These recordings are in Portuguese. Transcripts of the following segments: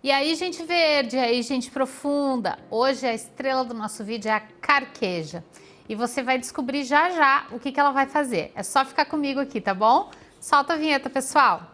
E aí, gente verde, aí, gente profunda. Hoje a estrela do nosso vídeo é a carqueja. E você vai descobrir já já o que, que ela vai fazer. É só ficar comigo aqui, tá bom? Solta a vinheta, pessoal.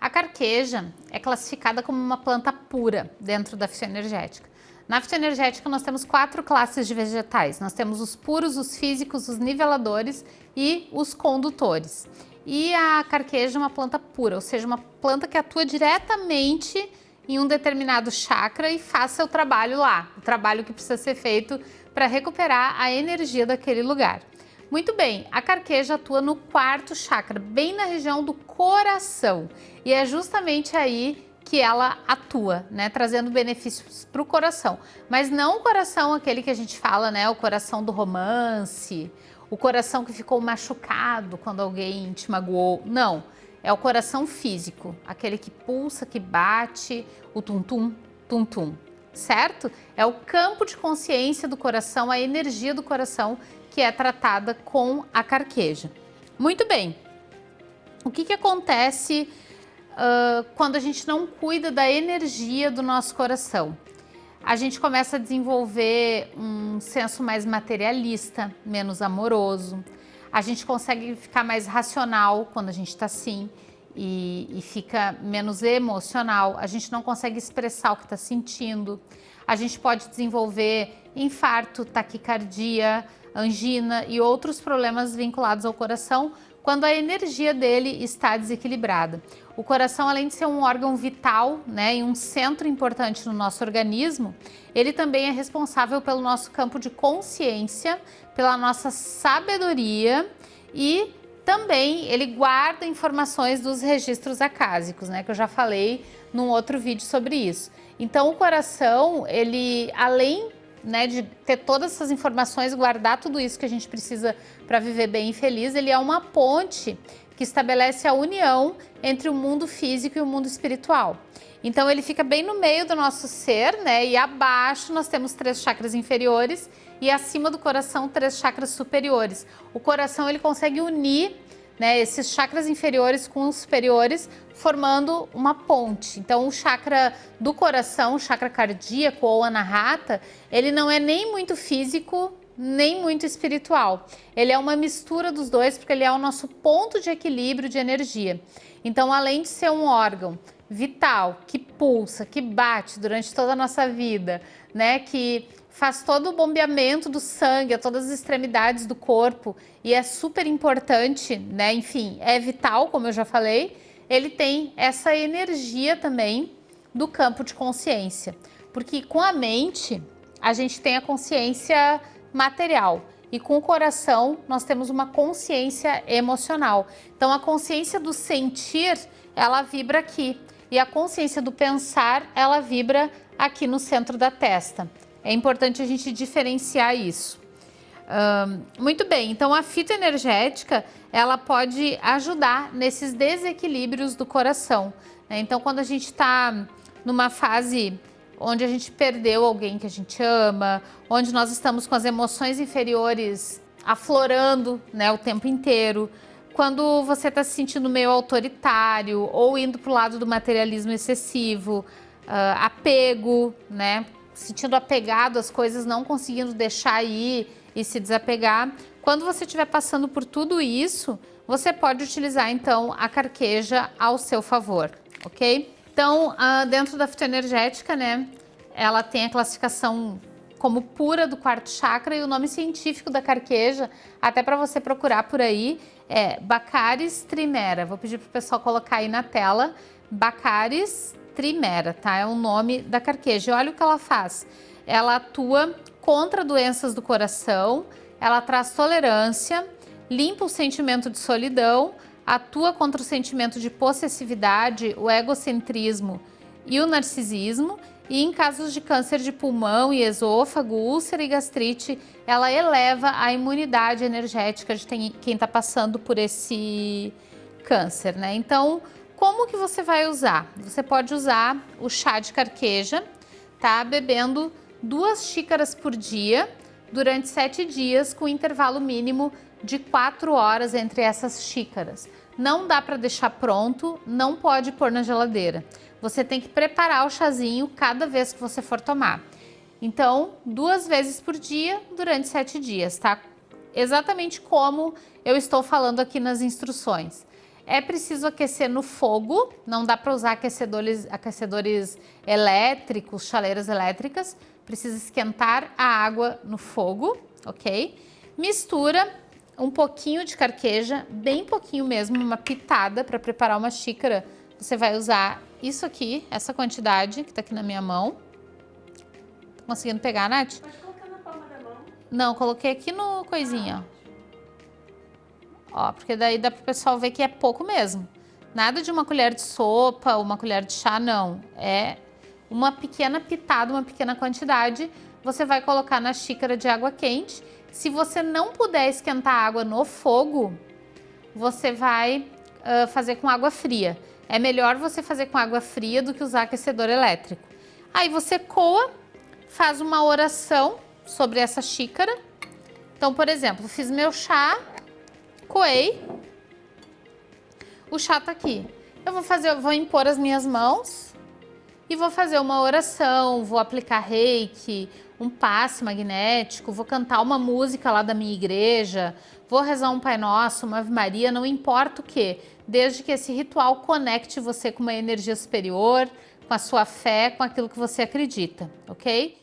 A carqueja é classificada como uma planta pura dentro da fitoenergética. Na fitoenergética nós temos quatro classes de vegetais. Nós temos os puros, os físicos, os niveladores e os condutores. E a carqueja é uma planta pura, ou seja, uma planta que atua diretamente em um determinado chakra e faz seu trabalho lá, o trabalho que precisa ser feito para recuperar a energia daquele lugar. Muito bem, a carqueja atua no quarto chakra, bem na região do coração. E é justamente aí que ela atua, né, trazendo benefícios para o coração. Mas não o coração aquele que a gente fala, né, o coração do romance, o coração que ficou machucado quando alguém te magoou. Não, é o coração físico, aquele que pulsa, que bate, o tum-tum, tum-tum, certo? É o campo de consciência do coração, a energia do coração que é tratada com a carqueja. Muito bem, o que, que acontece uh, quando a gente não cuida da energia do nosso coração? A gente começa a desenvolver um senso mais materialista, menos amoroso. A gente consegue ficar mais racional quando a gente está assim e, e, fica menos emocional. A gente não consegue expressar o que está sentindo. A gente pode desenvolver infarto, taquicardia, angina e outros problemas vinculados ao coração quando a energia dele está desequilibrada. O coração, além de ser um órgão vital né, e um centro importante no nosso organismo, ele também é responsável pelo nosso campo de consciência, pela nossa sabedoria e também ele guarda informações dos registros acásicos, né, que eu já falei num outro vídeo sobre isso. Então o coração, ele além né, de ter todas essas informações, guardar tudo isso que a gente precisa para viver bem e feliz, ele é uma ponte que estabelece a união entre o mundo físico e o mundo espiritual. Então ele fica bem no meio do nosso ser, né? E abaixo nós temos três chakras inferiores e acima do coração três chakras superiores. O coração ele consegue unir né, esses chakras inferiores com os superiores, formando uma ponte. Então, o chakra do coração, o chakra cardíaco ou anahata, ele não é nem muito físico, nem muito espiritual. Ele é uma mistura dos dois, porque ele é o nosso ponto de equilíbrio de energia. Então, além de ser um órgão vital, que pulsa, que bate durante toda a nossa vida, né, que faz todo o bombeamento do sangue a todas as extremidades do corpo e é super importante, né? Enfim, é vital, como eu já falei. Ele tem essa energia também do campo de consciência, porque com a mente a gente tem a consciência material e com o coração nós temos uma consciência emocional. Então a consciência do sentir, ela vibra aqui e a consciência do pensar, ela vibra aqui no centro da testa. É importante a gente diferenciar isso. muito bem, então a fita energética, ela pode ajudar nesses desequilíbrios do coração. Né? Então quando a gente está numa fase onde a gente perdeu alguém que a gente ama, onde nós estamos com as emoções inferiores aflorando né, o tempo inteiro, quando você está se sentindo meio autoritário ou indo para o lado do materialismo excessivo, uh, apego, né? Sentindo apegado às coisas, não conseguindo deixar ir e se desapegar. Quando você estiver passando por tudo isso, você pode utilizar então a carqueja ao seu favor, ok? Então, dentro da fitoenergética, né, ela tem a classificação como pura do quarto chakra e o nome científico da carqueja, até para você procurar por aí, é Bacaris trimera. Vou pedir para o pessoal colocar aí na tela, Bacaris trimera, tá? É o nome da carqueja. olha o que ela faz. Ela atua contra doenças do coração, ela traz tolerância, limpa o sentimento de solidão, atua contra o sentimento de possessividade, o egocentrismo e o narcisismo, e em casos de câncer de pulmão e esôfago, úlcera e gastrite, ela eleva a imunidade energética de quem está passando por esse câncer, né? Então, como que você vai usar? Você pode usar o chá de carqueja, tá? Bebendo duas xícaras por dia durante sete dias com intervalo mínimo de quatro horas entre essas xícaras. não dá para deixar pronto, não pode pôr na geladeira. Você tem que preparar o chazinho cada vez que você for tomar. Então, duas vezes por dia durante sete dias, tá? Exatamente como eu estou falando aqui nas instruções. É preciso aquecer no fogo, não dá para usar aquecedores, aquecedores elétricos, chaleiras elétricas. Precisa esquentar a água no fogo, ok? Mistura um pouquinho de carqueja, bem pouquinho mesmo, uma pitada para preparar uma xícara. Você vai usar isso aqui, essa quantidade que está aqui na minha mão. Tá conseguindo pegar, Nath? Pode colocar na palma da mão. Não, coloquei aqui no coisinha, ó. Ó, porque daí dá para o pessoal ver que é pouco mesmo. Nada de uma colher de sopa, uma colher de chá, não. É uma pequena pitada, uma pequena quantidade. Você vai colocar na xícara de água quente se você não puder esquentar a água no fogo, você vai uh, fazer com água fria. É melhor você fazer com água fria do que usar aquecedor elétrico. Aí você coa, faz uma oração sobre essa xícara. Então, por exemplo, fiz meu chá, coei, o chá tá aqui. Eu vou fazer, vou impor as minhas mãos e vou fazer uma oração, vou aplicar reiki, um passe magnético, vou cantar uma música lá da minha igreja, vou rezar um Pai Nosso, uma Ave Maria, não importa o que, desde que esse ritual conecte você com uma energia superior, com a sua fé, com aquilo que você acredita, ok?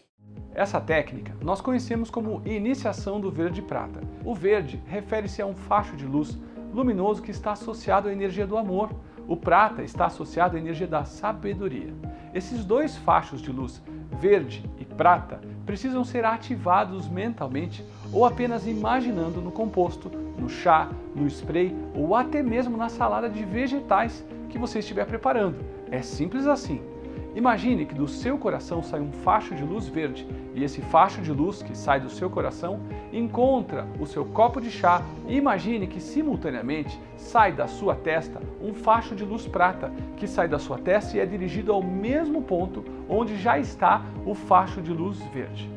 Essa técnica nós conhecemos como iniciação do verde prata. O verde refere-se a um facho de luz luminoso que está associado à energia do amor. O prata está associado à energia da sabedoria. Esses dois fachos de luz, verde e prata, precisam ser ativados mentalmente ou apenas imaginando no composto, no chá, no spray ou até mesmo na salada de vegetais que você estiver preparando. É simples assim. Imagine que do seu coração sai um facho de luz verde e esse facho de luz que sai do seu coração encontra o seu copo de chá e imagine que simultaneamente sai da sua testa um facho de luz prata que sai da sua testa e é dirigido ao mesmo ponto onde já está o facho de luz verde.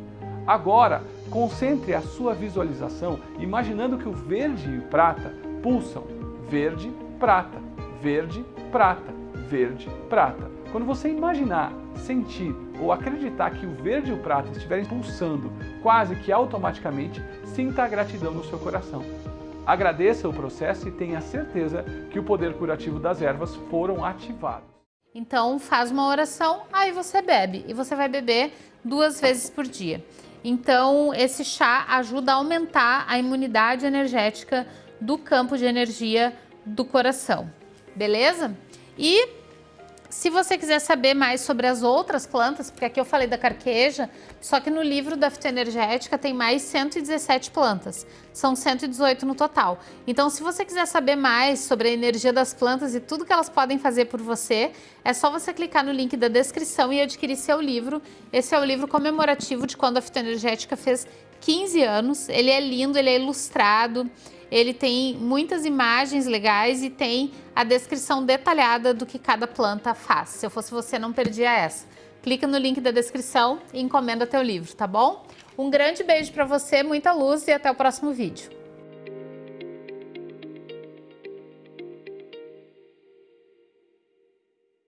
Agora, concentre a sua visualização imaginando que o verde e o prata pulsam verde, prata, verde, prata, verde, prata. Quando você imaginar, sentir ou acreditar que o verde e o prata estiverem pulsando quase que automaticamente, sinta a gratidão no seu coração. Agradeça o processo e tenha certeza que o poder curativo das ervas foram ativados. Então faz uma oração, aí você bebe e você vai beber duas vezes por dia. Então esse chá ajuda a aumentar a imunidade energética do campo de energia do coração, beleza? E se você quiser saber mais sobre as outras plantas, porque aqui eu falei da carqueja, só que no livro da fitoenergética tem mais 117 plantas, são 118 no total. Então se você quiser saber mais sobre a energia das plantas e tudo que elas podem fazer por você, é só você clicar no link da descrição e adquirir seu livro. Esse é o livro comemorativo de quando a fitoenergética fez 15 anos, ele é lindo, ele é ilustrado, ele tem muitas imagens legais e tem a descrição detalhada do que cada planta faz. Se eu fosse você, não perdia essa. Clica no link da descrição e encomenda teu livro, tá bom? Um grande beijo para você, muita luz e até o próximo vídeo.